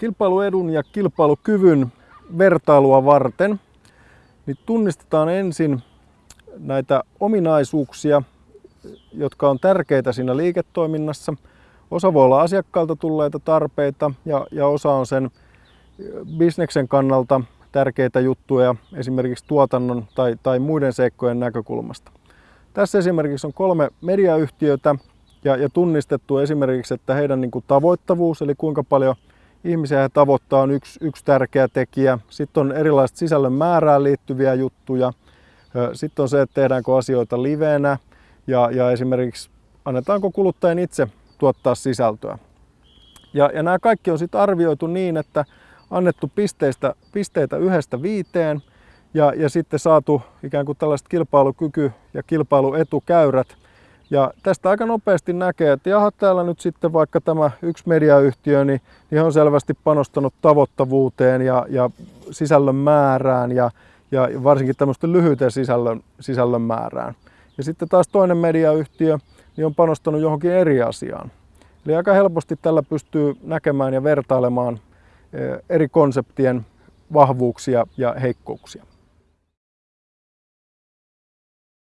kilpailuedun ja kilpailukyvyn vertailua varten niin tunnistetaan ensin näitä ominaisuuksia, jotka on tärkeitä siinä liiketoiminnassa. Osa voi olla asiakkaalta tulleita tarpeita ja, ja osa on sen bisneksen kannalta tärkeitä juttuja esimerkiksi tuotannon tai, tai muiden seikkojen näkökulmasta. Tässä esimerkiksi on kolme mediayhtiötä ja, ja tunnistettu esimerkiksi, että heidän niin kuin tavoittavuus, eli kuinka paljon ihmisiä tavoittaa, on yksi, yksi tärkeä tekijä. Sitten on erilaiset sisällön määrään liittyviä juttuja. Sitten on se, että tehdäänkö asioita liveenä ja, ja esimerkiksi annetaanko kuluttajien itse tuottaa sisältöä. Ja, ja nämä kaikki on sitten arvioitu niin, että annettu pisteistä, pisteitä yhdestä viiteen ja, ja sitten saatu ikään kuin tällaiset kilpailukyky- ja kilpailuetukäyrät. Ja tästä aika nopeasti näkee, että jaha, täällä nyt sitten vaikka tämä yksi mediayhtiö, niin, niin on selvästi panostanut tavoittavuuteen ja, ja sisällön määrään ja, ja varsinkin tämmöisten lyhyiden sisällön, sisällön määrään. Ja sitten taas toinen mediayhtiö niin on panostanut johonkin eri asiaan. Eli aika helposti tällä pystyy näkemään ja vertailemaan eri konseptien vahvuuksia ja heikkouksia.